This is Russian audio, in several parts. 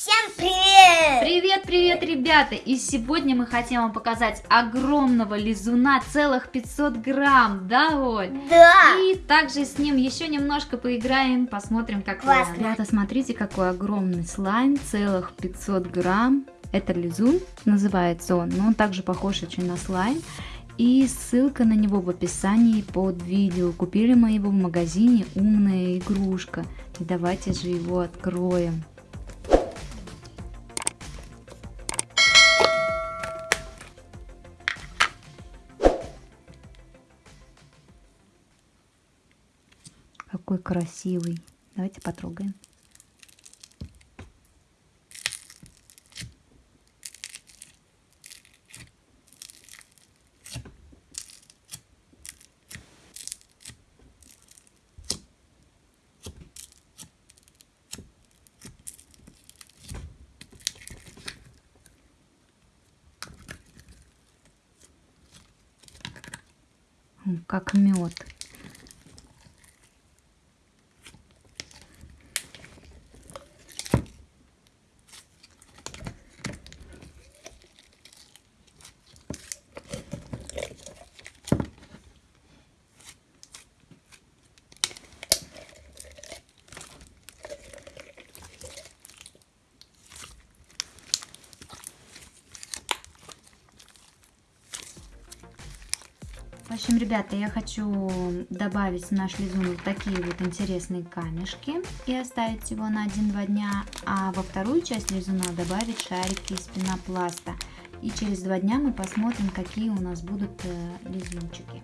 Всем привет! Привет, привет, ребята! И сегодня мы хотим вам показать огромного лизуна, целых 500 грамм, да, Оль? Да! И также с ним еще немножко поиграем, посмотрим, как Классно. Ребята, смотрите, какой огромный слайм, целых 500 грамм. Это лизун, называется он, но он также похож очень на слайм. И ссылка на него в описании под видео. Купили мы его в магазине «Умная игрушка». И давайте же его откроем. Какой красивый. Давайте потрогаем. Как мед. Общем, ребята, я хочу добавить в наш лизун вот такие вот интересные камешки и оставить его на 1-2 дня, а во вторую часть лизуна добавить шарики из пенопласта. И через два дня мы посмотрим, какие у нас будут э, лизунчики.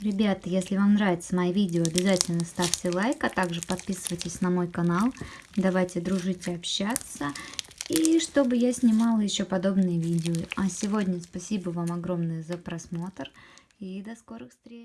Ребята, если вам нравятся мои видео, обязательно ставьте лайк, а также подписывайтесь на мой канал. Давайте дружить и общаться. И чтобы я снимала еще подобные видео. А сегодня спасибо вам огромное за просмотр. И до скорых встреч.